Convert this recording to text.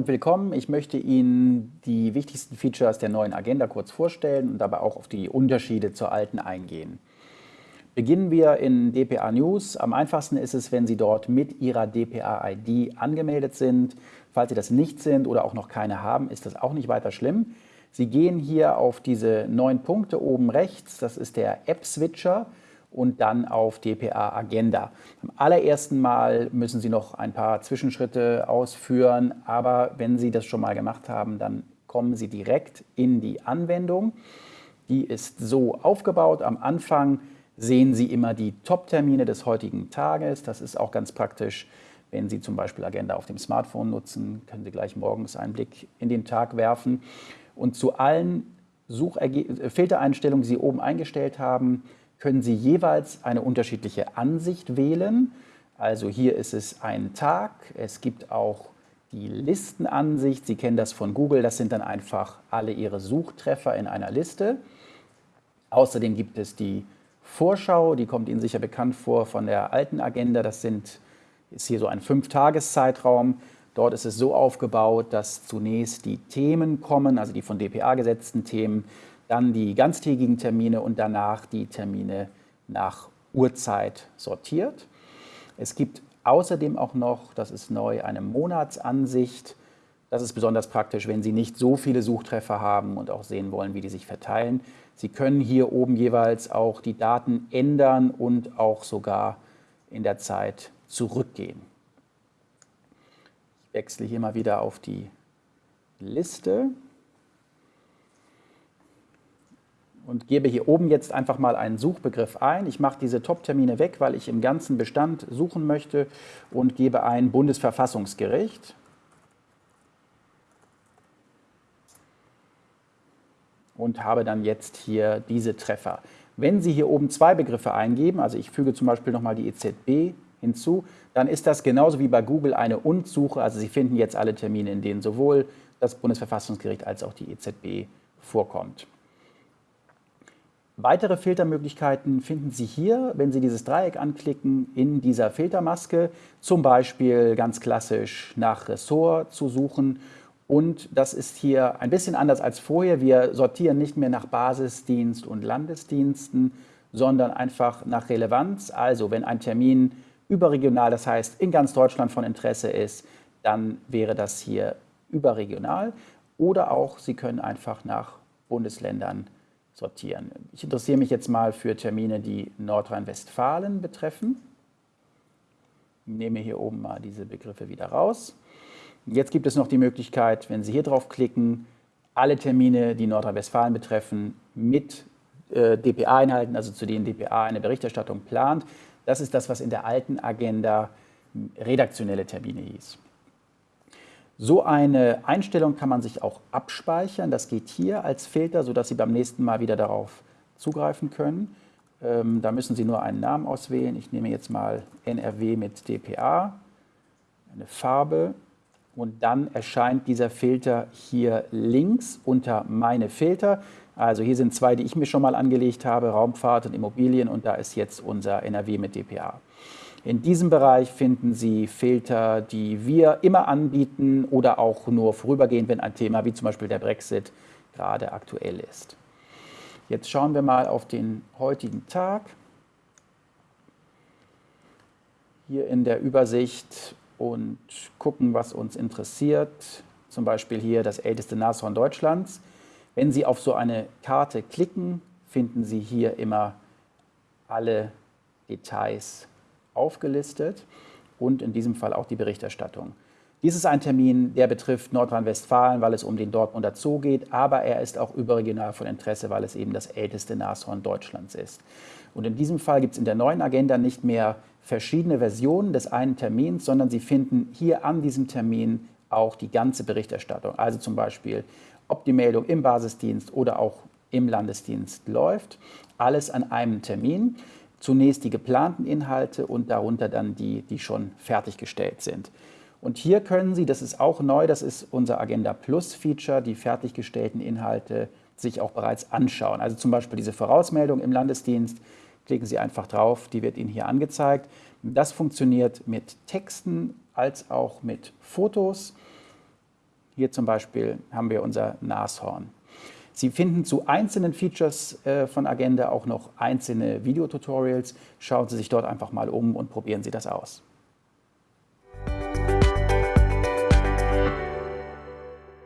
und willkommen. Ich möchte Ihnen die wichtigsten Features der neuen Agenda kurz vorstellen und dabei auch auf die Unterschiede zur alten eingehen. Beginnen wir in DPA News. Am einfachsten ist es, wenn Sie dort mit Ihrer DPA-ID angemeldet sind. Falls Sie das nicht sind oder auch noch keine haben, ist das auch nicht weiter schlimm. Sie gehen hier auf diese neun Punkte oben rechts, das ist der App-Switcher und dann auf DPA Agenda. Am allerersten Mal müssen Sie noch ein paar Zwischenschritte ausführen, aber wenn Sie das schon mal gemacht haben, dann kommen Sie direkt in die Anwendung. Die ist so aufgebaut. Am Anfang sehen Sie immer die Top-Termine des heutigen Tages. Das ist auch ganz praktisch, wenn Sie zum Beispiel Agenda auf dem Smartphone nutzen, können Sie gleich morgens einen Blick in den Tag werfen. Und zu allen Sucherge Filtereinstellungen, die Sie oben eingestellt haben, können Sie jeweils eine unterschiedliche Ansicht wählen. Also hier ist es ein Tag, es gibt auch die Listenansicht, Sie kennen das von Google, das sind dann einfach alle Ihre Suchtreffer in einer Liste. Außerdem gibt es die Vorschau, die kommt Ihnen sicher bekannt vor von der alten Agenda, das sind, ist hier so ein Fünf-Tages-Zeitraum. Dort ist es so aufgebaut, dass zunächst die Themen kommen, also die von DPA gesetzten Themen, dann die ganztägigen Termine und danach die Termine nach Uhrzeit sortiert. Es gibt außerdem auch noch, das ist neu, eine Monatsansicht. Das ist besonders praktisch, wenn Sie nicht so viele Suchtreffer haben und auch sehen wollen, wie die sich verteilen. Sie können hier oben jeweils auch die Daten ändern und auch sogar in der Zeit zurückgehen. Ich wechsle hier mal wieder auf die Liste. Und gebe hier oben jetzt einfach mal einen Suchbegriff ein. Ich mache diese Top-Termine weg, weil ich im ganzen Bestand suchen möchte und gebe ein Bundesverfassungsgericht. Und habe dann jetzt hier diese Treffer. Wenn Sie hier oben zwei Begriffe eingeben, also ich füge zum Beispiel nochmal die EZB hinzu, dann ist das genauso wie bei Google eine Und-Suche. Also Sie finden jetzt alle Termine, in denen sowohl das Bundesverfassungsgericht als auch die EZB vorkommt. Weitere Filtermöglichkeiten finden Sie hier, wenn Sie dieses Dreieck anklicken, in dieser Filtermaske, zum Beispiel ganz klassisch nach Ressort zu suchen. Und das ist hier ein bisschen anders als vorher. Wir sortieren nicht mehr nach Basisdienst und Landesdiensten, sondern einfach nach Relevanz. Also wenn ein Termin überregional, das heißt in ganz Deutschland von Interesse ist, dann wäre das hier überregional. Oder auch Sie können einfach nach Bundesländern sortieren. Ich interessiere mich jetzt mal für Termine, die Nordrhein-Westfalen betreffen. Ich nehme hier oben mal diese Begriffe wieder raus. Jetzt gibt es noch die Möglichkeit, wenn Sie hier drauf klicken, alle Termine, die Nordrhein-Westfalen betreffen, mit äh, DPA-Inhalten, also zu denen DPA eine Berichterstattung plant. Das ist das, was in der alten Agenda redaktionelle Termine hieß. So eine Einstellung kann man sich auch abspeichern. Das geht hier als Filter, sodass Sie beim nächsten Mal wieder darauf zugreifen können. Ähm, da müssen Sie nur einen Namen auswählen. Ich nehme jetzt mal NRW mit DPA, eine Farbe und dann erscheint dieser Filter hier links unter Meine Filter. Also hier sind zwei, die ich mir schon mal angelegt habe, Raumfahrt und Immobilien und da ist jetzt unser NRW mit DPA. In diesem Bereich finden Sie Filter, die wir immer anbieten oder auch nur vorübergehend, wenn ein Thema wie zum Beispiel der Brexit gerade aktuell ist. Jetzt schauen wir mal auf den heutigen Tag. Hier in der Übersicht und gucken, was uns interessiert. Zum Beispiel hier das älteste Nashorn Deutschlands. Wenn Sie auf so eine Karte klicken, finden Sie hier immer alle Details aufgelistet und in diesem Fall auch die Berichterstattung. Dies ist ein Termin, der betrifft Nordrhein-Westfalen, weil es um den Dortmunder Zoo geht, aber er ist auch überregional von Interesse, weil es eben das älteste Nashorn Deutschlands ist. Und in diesem Fall gibt es in der neuen Agenda nicht mehr verschiedene Versionen des einen Termins, sondern Sie finden hier an diesem Termin auch die ganze Berichterstattung. Also zum Beispiel, ob die Meldung im Basisdienst oder auch im Landesdienst läuft. Alles an einem Termin zunächst die geplanten Inhalte und darunter dann die, die schon fertiggestellt sind. Und hier können Sie, das ist auch neu, das ist unser Agenda Plus Feature, die fertiggestellten Inhalte sich auch bereits anschauen. Also zum Beispiel diese Vorausmeldung im Landesdienst, klicken Sie einfach drauf, die wird Ihnen hier angezeigt. Das funktioniert mit Texten als auch mit Fotos. Hier zum Beispiel haben wir unser Nashorn. Sie finden zu einzelnen Features äh, von Agenda auch noch einzelne Videotutorials. Schauen Sie sich dort einfach mal um und probieren Sie das aus.